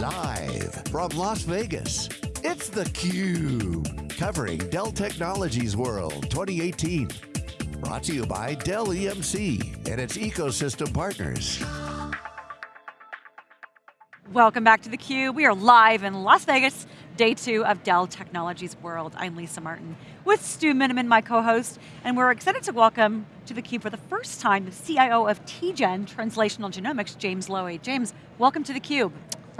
Live from Las Vegas, it's theCUBE. Covering Dell Technologies World 2018. Brought to you by Dell EMC and its ecosystem partners. Welcome back to theCUBE. We are live in Las Vegas, day two of Dell Technologies World. I'm Lisa Martin with Stu Miniman, my co-host, and we're excited to welcome to theCUBE for the first time the CIO of TGen, Translational Genomics, James Lowey. James, welcome to theCUBE.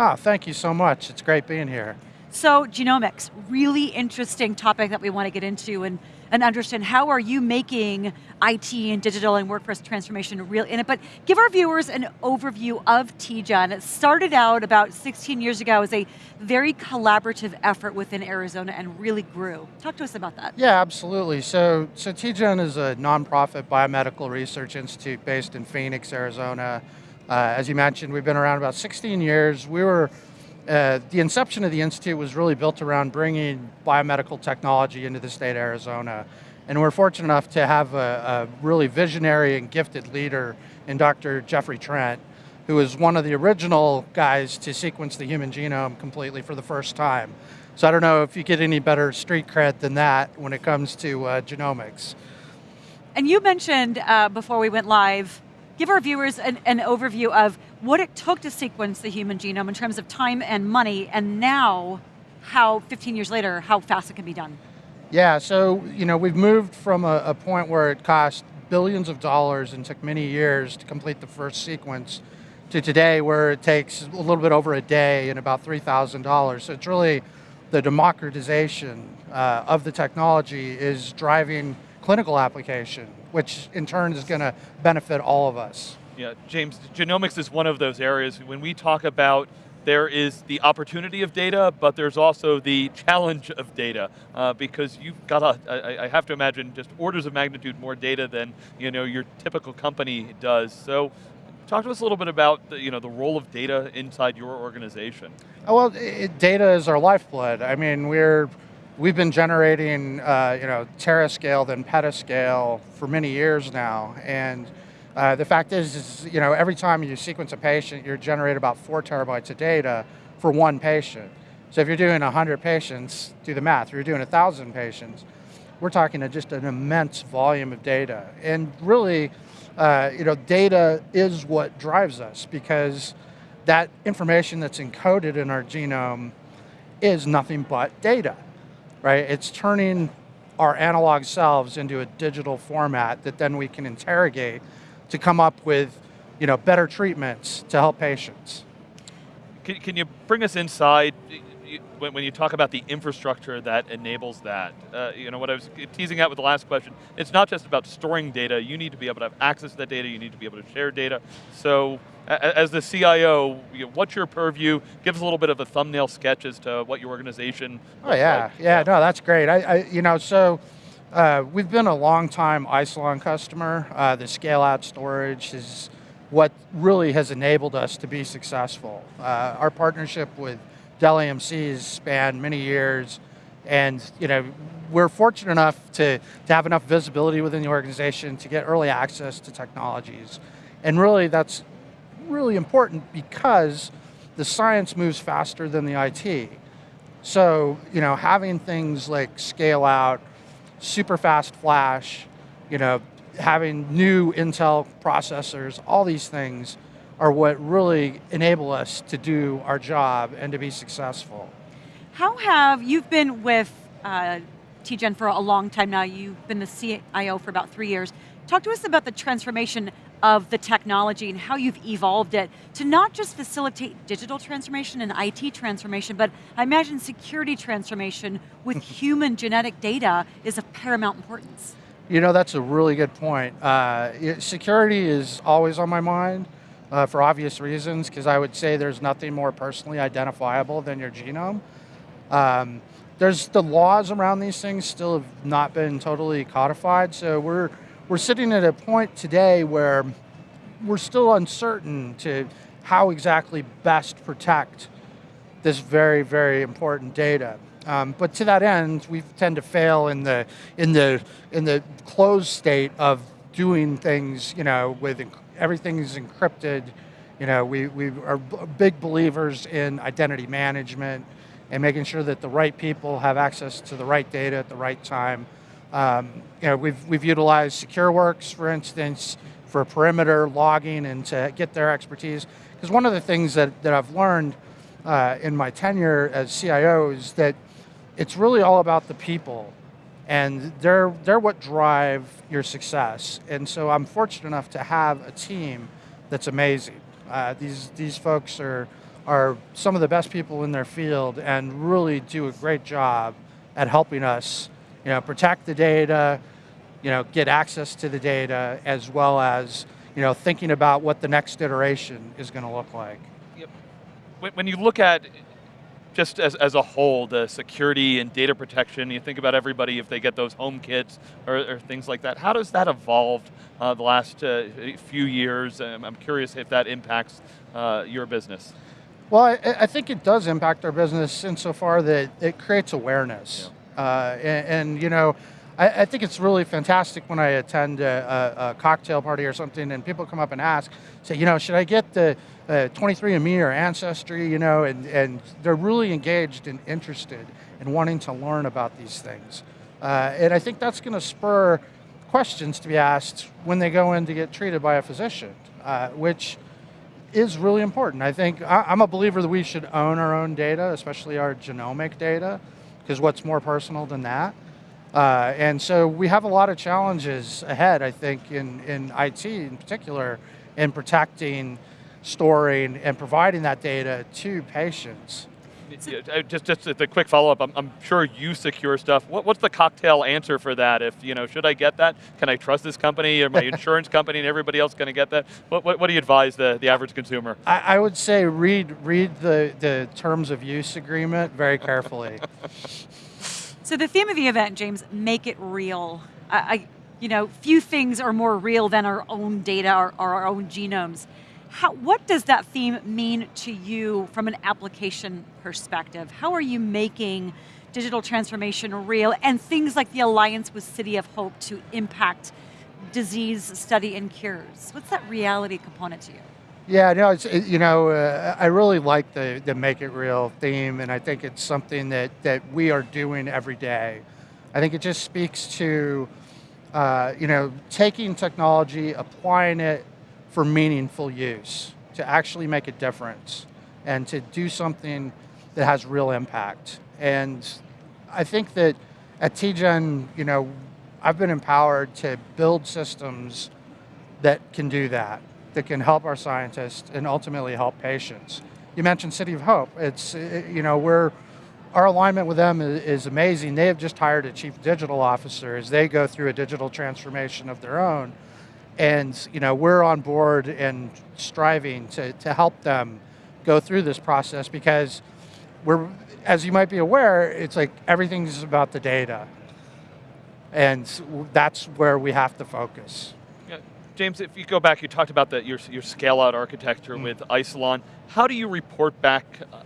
Ah, thank you so much. It's great being here. So genomics, really interesting topic that we want to get into and, and understand how are you making IT and digital and workforce transformation real in it, but give our viewers an overview of TGen. It started out about 16 years ago as a very collaborative effort within Arizona and really grew. Talk to us about that. Yeah, absolutely. So, so TGen is a nonprofit biomedical research institute based in Phoenix, Arizona. Uh, as you mentioned, we've been around about 16 years. We were uh, the inception of the Institute was really built around bringing biomedical technology into the state of Arizona. And we're fortunate enough to have a, a really visionary and gifted leader in Dr. Jeffrey Trent, who was one of the original guys to sequence the human genome completely for the first time. So I don't know if you get any better street cred than that when it comes to uh, genomics. And you mentioned uh, before we went live give our viewers an, an, overview of what it took to sequence the human genome in terms of time and money, and now, how 15 years later, how fast it can be done. Yeah, so you know we've moved from a, a point where it cost billions of dollars and took many years to complete the first sequence to today where it takes a little bit over a day and about $3,000. So it's really the democratization uh, of the technology is driving clinical application, which in turn is going to benefit all of us. Yeah, James, genomics is one of those areas when we talk about there is the opportunity of data, but there's also the challenge of data, uh, because you've got, a, I, I have to imagine, just orders of magnitude more data than you know, your typical company does. So Talk to us a little bit about the, you know, the role of data inside your organization. Oh, well, it, data is our lifeblood. I mean, we're We've been generating, uh, you know, terascale then petascale for many years now, and uh, the fact is, is, you know, every time you sequence a patient, you're generating about four terabytes of data for one patient. So if you're doing 100 patients, do the math, if you're doing 1,000 patients, we're talking just an immense volume of data. And really, uh, you know, data is what drives us because that information that's encoded in our genome is nothing but data right? It's turning our analog selves into a digital format that then we can interrogate to come up with you know, better treatments to help patients. Can, can you bring us inside when, when you talk about the infrastructure that enables that, uh, you know, what I was teasing out with the last question, it's not just about storing data, you need to be able to have access to that data, you need to be able to share data. So, as the CIO, you know, what's your purview? Give us a little bit of a thumbnail sketch as to what your organization Oh yeah, like. yeah, no, that's great. I, I you know, so, uh, we've been a long time Isilon customer. Uh, the scale out storage is what really has enabled us to be successful. Uh, our partnership with Dell EMCs span many years, and you know, we're fortunate enough to, to have enough visibility within the organization to get early access to technologies. And really that's really important because the science moves faster than the IT. So, you know, having things like scale out, super fast flash, you know, having new Intel processors, all these things are what really enable us to do our job and to be successful. How have, you've been with uh, TGen for a long time now, you've been the CIO for about three years. Talk to us about the transformation of the technology and how you've evolved it to not just facilitate digital transformation and IT transformation, but I imagine security transformation with human genetic data is of paramount importance. You know, that's a really good point. Uh, security is always on my mind uh, for obvious reasons, because I would say there's nothing more personally identifiable than your genome. Um, there's the laws around these things still have not been totally codified, so we're we're sitting at a point today where we're still uncertain to how exactly best protect this very, very important data. Um, but to that end, we tend to fail in the in the in the closed state of doing things, you know, with everything is encrypted You know, we, we are big believers in identity management and making sure that the right people have access to the right data at the right time. Um, you know, we've, we've utilized SecureWorks, for instance, for perimeter logging and to get their expertise. Because one of the things that, that I've learned uh, in my tenure as CIO is that it's really all about the people and they're, they're what drive your success. And so I'm fortunate enough to have a team that's amazing. Uh, these, these folks are, are some of the best people in their field and really do a great job at helping us you know, protect the data, you know, get access to the data, as well as you know, thinking about what the next iteration is going to look like. Yep. When you look at just as, as a whole, the security and data protection, you think about everybody if they get those home kits or, or things like that. How does that evolve uh, the last uh, few years? Um, I'm curious if that impacts uh, your business. Well, I, I, think it does impact our business insofar that it creates awareness. Yeah. Uh, and, and, you know, I, I, think it's really fantastic when I attend a, a, a, cocktail party or something and people come up and ask, say, you know, should I get the uh, 23andMe or Ancestry, you know, and, and they're really engaged and interested in wanting to learn about these things. Uh, and I think that's going to spur questions to be asked when they go in to get treated by a physician, uh, which is really important. I think I, I'm a believer that we should own our own data, especially our genomic data, because what's more personal than that? Uh, and so we have a lot of challenges ahead, I think, in, in IT in particular, in protecting, storing, and providing that data to patients. Uh, just, just a quick follow-up, I'm, I'm, sure you secure stuff. What, what's the cocktail answer for that? If, you know, should I get that? Can I trust this company or my insurance company and everybody else going to get that? What, what, what, do you advise the, the average consumer? I, I would say read, read the, the terms of use agreement very carefully. So the theme of the event, James, make it real. I, I you know, few things are more real than our own data or, or our own genomes. How, what does that theme mean to you from an application perspective? How are you making digital transformation real and things like the alliance with City of Hope to impact disease study and cures? What's that reality component to you? Yeah, no, it's, it, you know, uh, I really like the, the make it real theme, and I think it's something that, that we are doing every day. I think it just speaks to, uh, you know, taking technology, applying it for meaningful use, to actually make a difference, and to do something that has real impact. And I think that at TGen, you know, I've been empowered to build systems that can do that that can help our scientists and ultimately help patients. You mentioned City of Hope. It's, you know, we're, our alignment with them is amazing. They have just hired a chief digital officer as they go through a digital transformation of their own. And you know, we're on board and striving to, to help them go through this process because we're, as you might be aware, it's like everything's about the data. And that's where we have to focus. James, if you go back, you talked about the, your, your scale out architecture mm. with Isilon. How do you report back uh,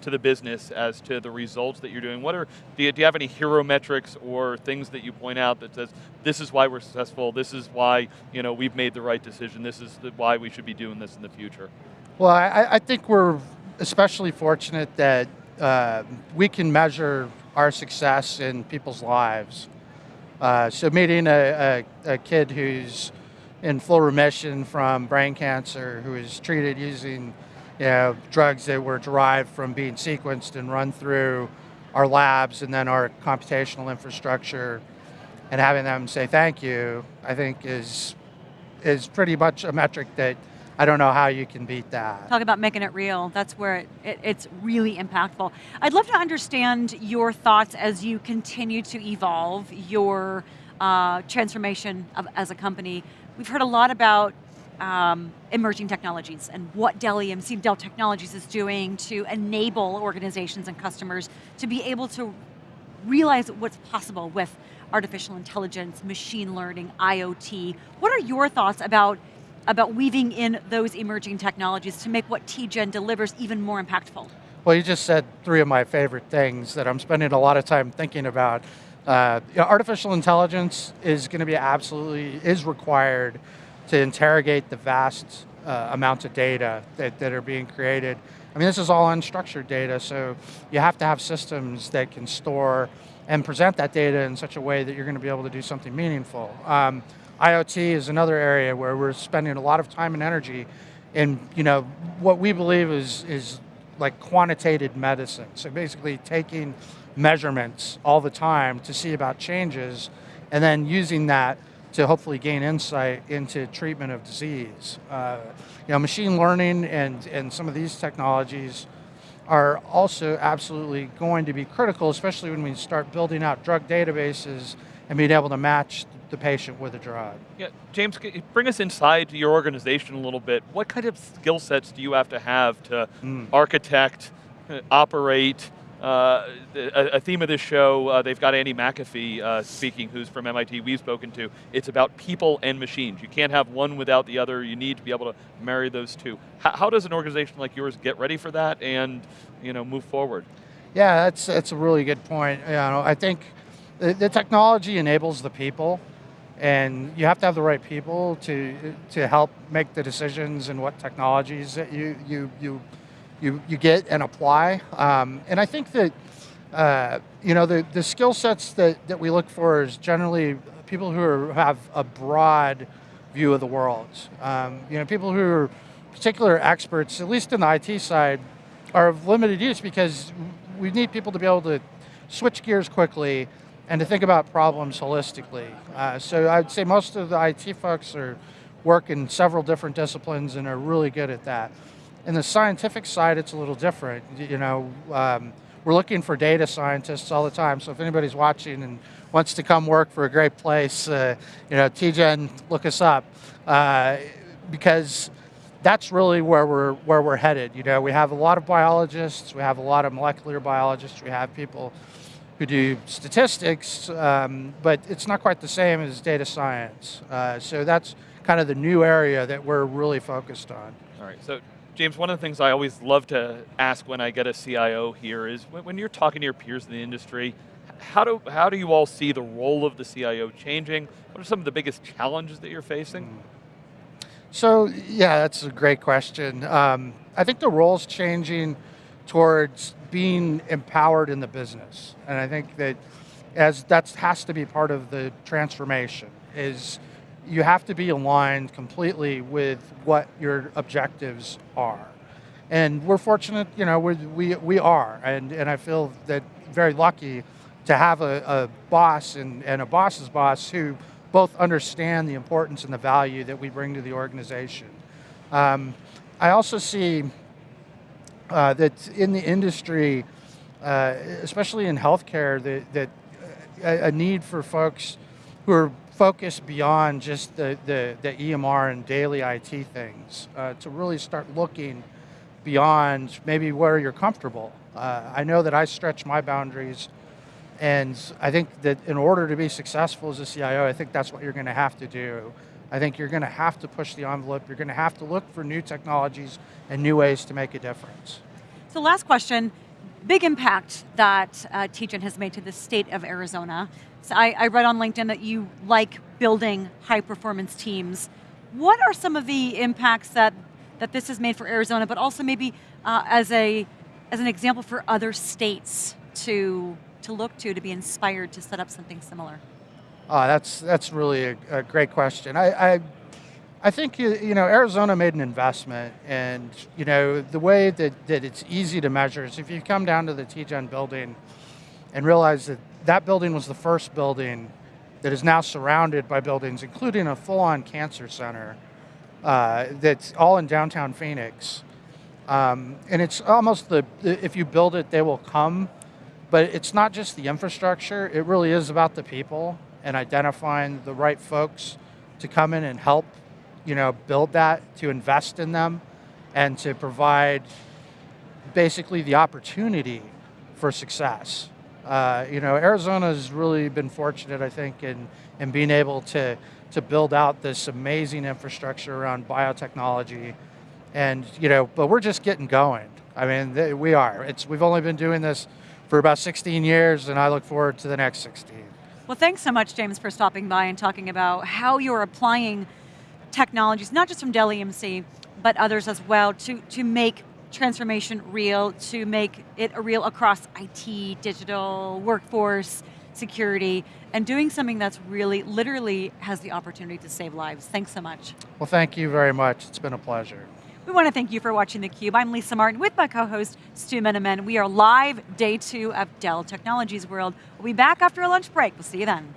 to the business as to the results that you're doing? What are, do you, do you have any hero metrics or things that you point out that says, this is why we're successful, this is why you know, we've made the right decision, this is the, why we should be doing this in the future? Well, I, I think we're especially fortunate that uh, we can measure our success in people's lives. Uh, so meeting a, a, a kid who's in full remission from brain cancer who is treated using you know, drugs that were derived from being sequenced and run through our labs and then our computational infrastructure and having them say thank you, I think is, is pretty much a metric that I don't know how you can beat that. Talk about making it real. That's where it, it, it's really impactful. I'd love to understand your thoughts as you continue to evolve your uh, transformation of, as a company. We've heard a lot about um, emerging technologies and what Dell EMC, Dell Technologies is doing to enable organizations and customers to be able to realize what's possible with artificial intelligence, machine learning, IoT. What are your thoughts about, about weaving in those emerging technologies to make what TGen delivers even more impactful? Well, you just said three of my favorite things that I'm spending a lot of time thinking about. Uh, you know, artificial intelligence is going to be absolutely, is required to interrogate the vast uh, amounts of data that, that are being created. I mean, this is all unstructured data, so you have to have systems that can store and present that data in such a way that you're going to be able to do something meaningful. Um, IoT is another area where we're spending a lot of time and energy in, you know, what we believe is, is like quantitative medicine. So basically taking measurements all the time to see about changes and then using that to hopefully gain insight into treatment of disease. Uh, you know, machine learning and, and some of these technologies are also absolutely going to be critical, especially when we start building out drug databases and being able to match the patient with a drug. Yeah, James, bring us inside your organization a little bit. What kind of skill sets do you have to have to mm. architect, uh, operate, uh, a, theme of this show, uh, they've got Andy McAfee uh, speaking, who's from MIT, we've spoken to. It's about people and machines. You can't have one without the other. You need to be able to marry those two. How, how does an organization like yours get ready for that and you know, move forward? Yeah, that's, that's a really good point. You know, I think the, the technology enables the people and you have to have the right people to, to help make the decisions and what technologies that you, you, you you, you get and apply. Um, and I think that, uh, you know, the, the skill sets that, that we look for is generally people who are, have a broad view of the world. Um, you know, people who are particular experts, at least in the IT side, are of limited use because we need people to be able to switch gears quickly and to think about problems holistically. Uh, so I'd say most of the IT folks are work in several different disciplines and are really good at that. In the scientific side, it's a little different. You know, um, we're looking for data scientists all the time. So if anybody's watching and wants to come work for a great place, uh, you know, TGen, look us up. Uh, because that's really where we're, where we're headed. You know, we have a lot of biologists, we have a lot of molecular biologists, we have people who do statistics, um, but it's not quite the same as data science. Uh, so that's kind of the new area that we're really focused on. All right, so James, one of the things I always love to ask when I get a CIO here is when, you're talking to your peers in the industry, how do, how do you all see the role of the CIO changing? What are some of the biggest challenges that you're facing? Hmm. So, yeah, that's a great question. Um, I think the role's changing towards being empowered in the business. And I think that as that has to be part of the transformation is you have to be aligned completely with what your objectives are. And we're fortunate, you know, we, we, we are, and, and I feel that very lucky to have a, a boss and, and a boss's boss who both understand the importance and the value that we bring to the organization. Um, I also see uh, that in the industry, uh, especially in healthcare, that, that a, a need for folks who are focus beyond just the, the, the EMR and daily IT things, uh, to really start looking beyond maybe where you're comfortable. Uh, I know that I stretch my boundaries and I think that in order to be successful as a CIO, I think that's what you're going to have to do. I think you're going to have to push the envelope. You're going to have to look for new technologies and new ways to make a difference. So last question, big impact that uh, TGen has made to the state of Arizona. So I, I read on LinkedIn that you like building high performance teams. What are some of the impacts that, that this has made for Arizona, but also maybe uh, as, a, as an example for other states to, to look to, to be inspired to set up something similar? Oh, that's, that's really a, a great question. I, I, I think, you know, Arizona made an investment and, you know, the way that, that it's easy to measure is if you come down to the TGen building and realize that that building was the first building that is now surrounded by buildings, including a full-on cancer center uh, that's all in downtown Phoenix. Um, and it's almost the, if you build it, they will come. But it's not just the infrastructure, it really is about the people and identifying the right folks to come in and help you know, build that, to invest in them, and to provide basically the opportunity for success. Uh, you know, Arizona's really been fortunate, I think, in, in being able to, to build out this amazing infrastructure around biotechnology. And, you know, but we're just getting going. I mean, we are. It's, we've only been doing this for about 16 years, and I look forward to the next 16. Well, thanks so much, James, for stopping by and talking about how you're applying technologies, not just from Dell EMC, but others as well, to, to make transformation real, to make it a real across IT, digital, workforce, security, and doing something that's really, literally has the opportunity to save lives. Thanks so much. Well, thank you very much. It's been a pleasure. We want to thank you for watching theCUBE. I'm Lisa Martin with my co-host Stu Miniman. We are live day two of Dell Technologies World. We'll be back after a lunch break. We'll see you then.